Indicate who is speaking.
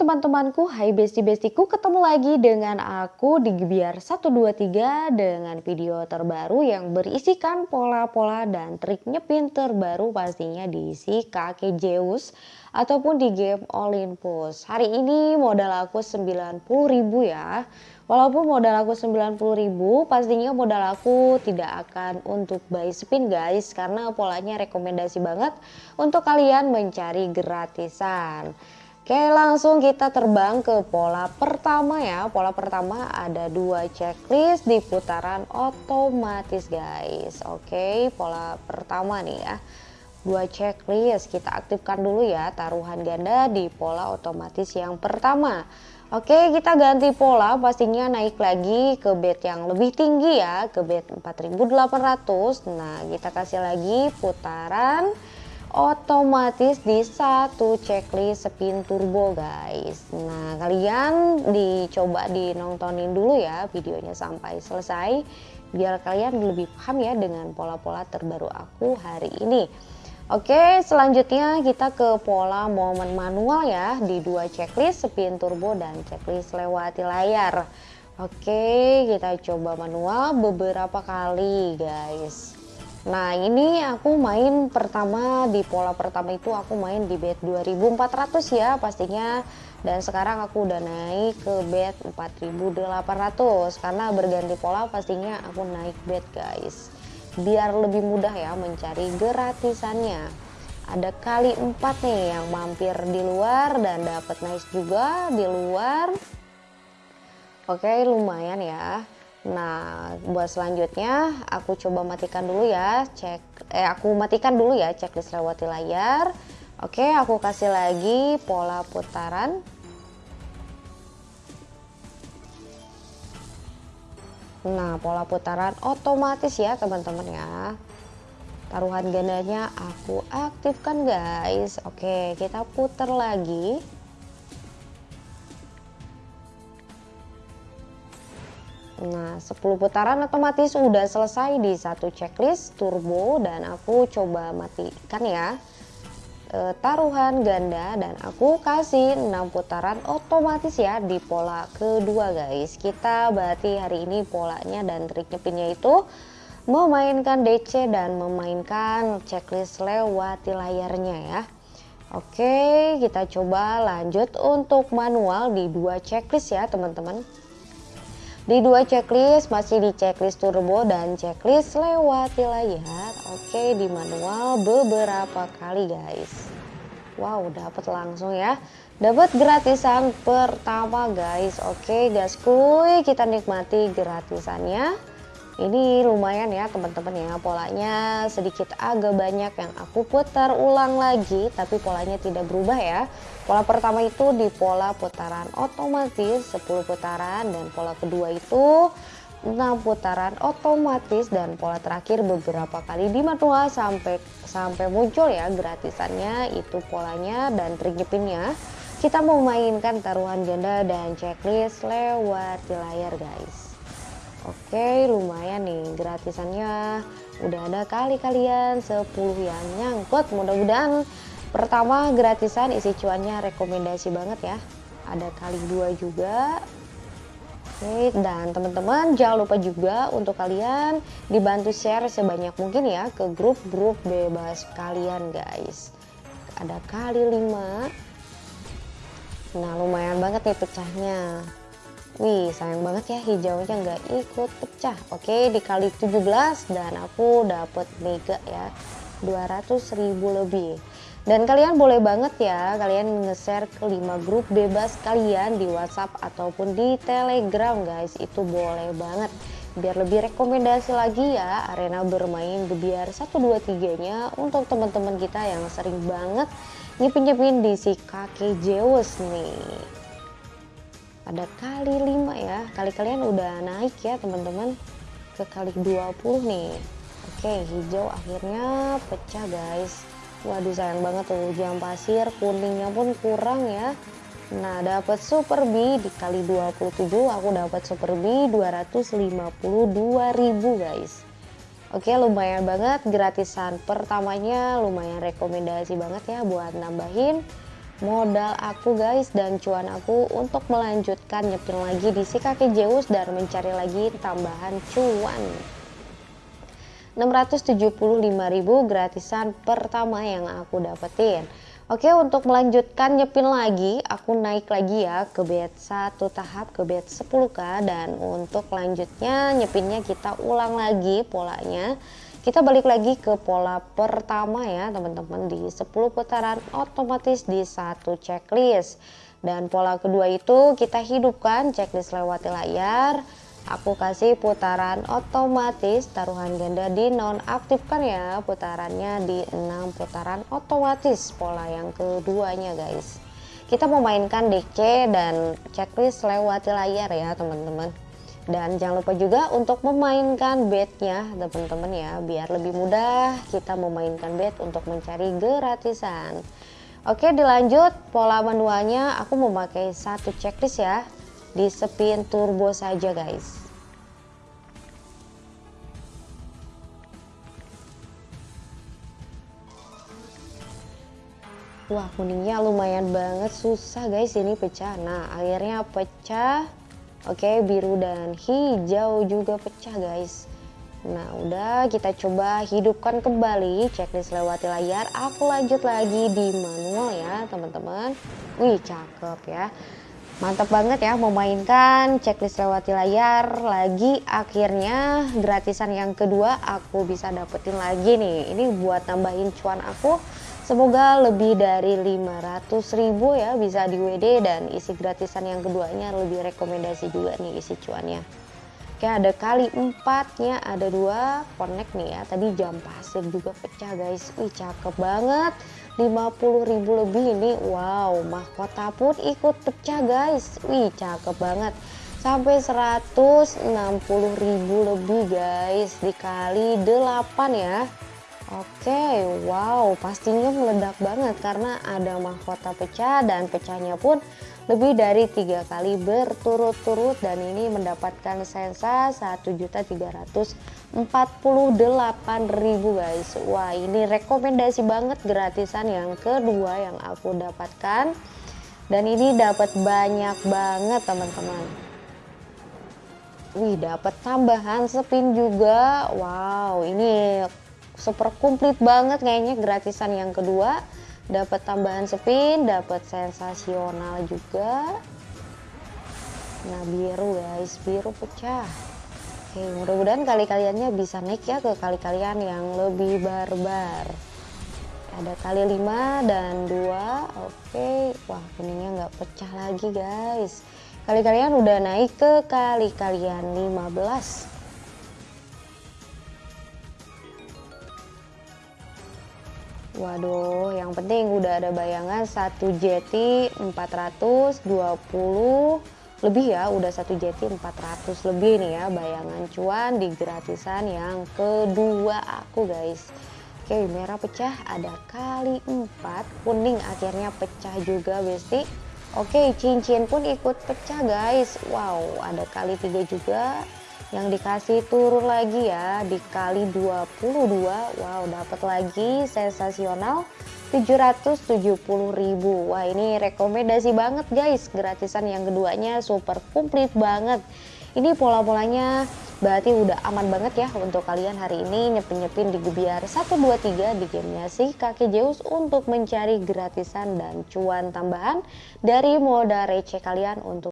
Speaker 1: teman-temanku, hai besti-bestiku, ketemu lagi dengan aku di Gebiar 123 dengan video terbaru yang berisikan pola-pola dan trik nyepin terbaru pastinya diisi kakek Zeus ataupun di game Olympus. Hari ini modal aku 90.000 ya. Walaupun modal aku 90.000, pastinya modal aku tidak akan untuk buy spin guys karena polanya rekomendasi banget untuk kalian mencari gratisan. Oke langsung kita terbang ke pola pertama ya. Pola pertama ada dua checklist di putaran otomatis guys. Oke pola pertama nih ya. Dua checklist kita aktifkan dulu ya taruhan ganda di pola otomatis yang pertama. Oke kita ganti pola pastinya naik lagi ke bed yang lebih tinggi ya Ke bed 4800 Nah kita kasih lagi putaran otomatis di satu checklist spin turbo guys. Nah kalian dicoba dinontonin dulu ya videonya sampai selesai biar kalian lebih paham ya dengan pola-pola terbaru aku hari ini. Oke selanjutnya kita ke pola momen manual ya di dua checklist spin turbo dan checklist lewati layar. Oke kita coba manual beberapa kali guys Nah ini aku main pertama di pola pertama itu aku main di bed 2400 ya pastinya. Dan sekarang aku udah naik ke bed 4800 karena berganti pola pastinya aku naik bed guys. Biar lebih mudah ya mencari gratisannya. Ada kali 4 nih yang mampir di luar dan dapat nice juga di luar. Oke lumayan ya Nah, buat selanjutnya aku coba matikan dulu ya, cek eh aku matikan dulu ya checklist lewati layar. Oke, aku kasih lagi pola putaran. Nah, pola putaran otomatis ya, teman-teman ya. Taruhan gandanya aku aktifkan, guys. Oke, kita putar lagi. Nah 10 putaran otomatis udah selesai di satu checklist turbo dan aku coba matikan ya. E, taruhan ganda dan aku kasih 6 putaran otomatis ya di pola kedua guys. Kita berarti hari ini polanya dan trik nyepinnya itu memainkan DC dan memainkan checklist lewati layarnya ya. Oke kita coba lanjut untuk manual di dua checklist ya teman-teman di dua checklist masih di checklist turbo dan checklist lewati layar. Oke, di manual beberapa kali guys. Wow, dapat langsung ya. Dapat gratisan pertama guys. Oke, gaskuy, kita nikmati gratisannya. Ini lumayan ya teman-teman ya. Polanya sedikit agak banyak yang aku putar ulang lagi tapi polanya tidak berubah ya. Pola pertama itu di pola putaran otomatis 10 putaran dan pola kedua itu 6 putaran otomatis dan pola terakhir beberapa kali di manual sampai sampai muncul ya gratisannya itu polanya dan trik kita mau mainkan taruhan ganda dan checklist lewat di layar guys Oke lumayan nih gratisannya. Udah ada kali kalian 10 yang nyangkut. Mudah-mudahan pertama gratisan isi cuannya rekomendasi banget ya. Ada kali dua juga. Oke dan teman-teman jangan lupa juga untuk kalian dibantu share sebanyak mungkin ya ke grup-grup bebas kalian guys. Ada kali 5 nah lumayan banget nih pecahnya Wih sayang banget ya hijaunya nggak ikut pecah. Oke dikali 17 dan aku dapet mega ya 200 ribu lebih. Dan kalian boleh banget ya kalian nge-share ke 5 grup bebas kalian di WhatsApp ataupun di Telegram guys. Itu boleh banget. Biar lebih rekomendasi lagi ya arena bermain biar 123 nya untuk teman-teman kita yang sering banget nyepin-nyepin di si kakek Zeus nih ada kali 5 ya. Kali kalian udah naik ya teman-teman. Ke kali 20 nih. Oke hijau akhirnya pecah guys. Waduh sayang banget tuh. Jam pasir kuningnya pun kurang ya. Nah dapat super B di kali 27 aku dapat super B 252.000 guys. Oke lumayan banget. Gratisan pertamanya lumayan rekomendasi banget ya buat nambahin modal aku guys dan cuan aku untuk melanjutkan nyepin lagi di si kaki Zeus dan mencari lagi tambahan cuan. 675.000 gratisan pertama yang aku dapetin. Oke untuk melanjutkan nyepin lagi aku naik lagi ya ke bet 1 tahap ke bet 10k dan untuk lanjutnya nyepinnya kita ulang lagi polanya kita balik lagi ke pola pertama ya teman-teman. Di 10 putaran otomatis di satu checklist. Dan pola kedua itu kita hidupkan checklist lewati layar. Aku kasih putaran otomatis taruhan ganda di nonaktifkan ya. Putarannya di 6 putaran otomatis pola yang keduanya guys. Kita memainkan DC dan checklist lewati layar ya teman-teman dan jangan lupa juga untuk memainkan bednya teman-teman ya. Biar lebih mudah kita memainkan bed untuk mencari gratisan. Oke dilanjut. Pola manualnya aku memakai satu checklist ya. Di spin turbo saja guys. Wah kuningnya lumayan banget. Susah guys ini pecah. Nah akhirnya pecah Oke biru dan hijau juga pecah guys. Nah udah kita coba hidupkan kembali. Checklist lewati layar. Aku lanjut lagi di manual ya teman-teman. Wih cakep ya. Mantap banget ya memainkan checklist lewati layar. Lagi akhirnya gratisan yang kedua aku bisa dapetin lagi nih. Ini buat tambahin cuan aku semoga lebih dari 500 ribu ya bisa di WD dan isi gratisan yang keduanya lebih rekomendasi juga nih isi cuannya. Oke ada kali empatnya ada dua connect nih ya. Tadi jam pasir juga pecah guys. Wih cakep banget. 50.000 lebih ini wow mahkota pun ikut pecah guys. Wih cakep banget. Sampai 160.000 lebih guys. Dikali 8 ya Oke, wow, pastinya meledak banget karena ada mahkota pecah dan pecahnya pun lebih dari tiga kali berturut-turut dan ini mendapatkan sensa 1.348.000 guys. Wah ini rekomendasi banget gratisan yang kedua yang aku dapatkan. Dan ini dapat banyak banget teman-teman. Wih dapat tambahan spin juga. Wow ini super komplit banget kayaknya gratisan yang kedua. Dapat tambahan spin dapat sensasional juga. Nah biru guys. Biru pecah. Oke mudah-mudahan kali kaliannya bisa naik ya ke kali kalian yang lebih barbar. Ada kali 5 dan 2 oke wah kuningnya nggak pecah lagi guys. Kali kalian udah naik ke kali kalian 15 Waduh, yang penting udah ada bayangan satu jeti 420 lebih ya, udah satu jeti 400 lebih nih ya bayangan cuan di gratisan yang kedua aku guys. Oke, merah pecah ada kali 4, kuning akhirnya pecah juga besti. Oke, cincin pun ikut pecah guys. Wow, ada kali 3 juga yang dikasih turun lagi ya dikali 22 wow dapat lagi sensasional 770.000 wah ini rekomendasi banget guys. Gratisan yang keduanya super komplit banget. Ini pola-polanya berarti udah aman banget ya untuk kalian hari ini. Nyepin-nyepin di Gebiar 123 di gamenya si kaki Zeus untuk mencari gratisan dan cuan tambahan dari modal receh kalian untuk